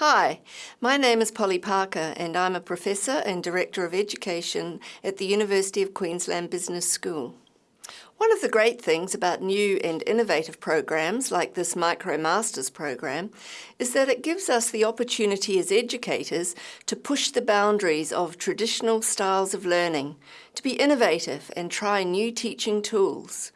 Hi, my name is Polly Parker and I'm a Professor and Director of Education at the University of Queensland Business School. One of the great things about new and innovative programs like this MicroMasters program is that it gives us the opportunity as educators to push the boundaries of traditional styles of learning, to be innovative and try new teaching tools.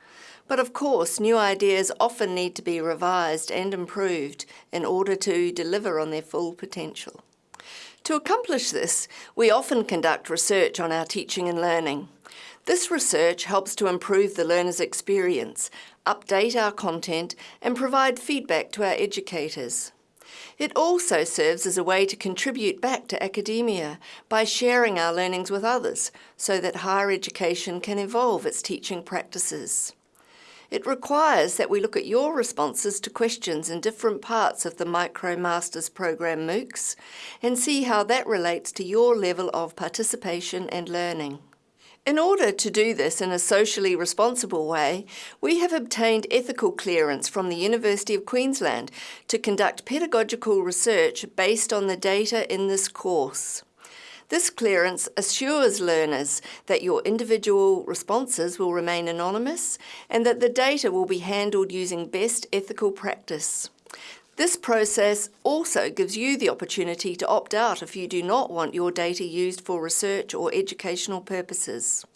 But of course, new ideas often need to be revised and improved in order to deliver on their full potential. To accomplish this, we often conduct research on our teaching and learning. This research helps to improve the learner's experience, update our content and provide feedback to our educators. It also serves as a way to contribute back to academia by sharing our learnings with others so that higher education can evolve its teaching practices. It requires that we look at your responses to questions in different parts of the MicroMasters program MOOCs and see how that relates to your level of participation and learning. In order to do this in a socially responsible way, we have obtained ethical clearance from the University of Queensland to conduct pedagogical research based on the data in this course. This clearance assures learners that your individual responses will remain anonymous and that the data will be handled using best ethical practice. This process also gives you the opportunity to opt out if you do not want your data used for research or educational purposes.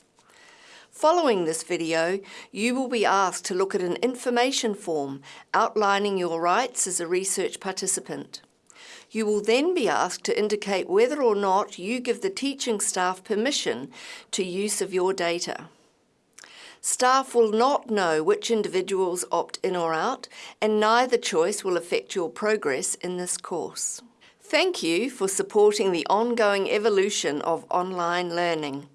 Following this video, you will be asked to look at an information form outlining your rights as a research participant. You will then be asked to indicate whether or not you give the teaching staff permission to use of your data. Staff will not know which individuals opt in or out, and neither choice will affect your progress in this course. Thank you for supporting the ongoing evolution of online learning.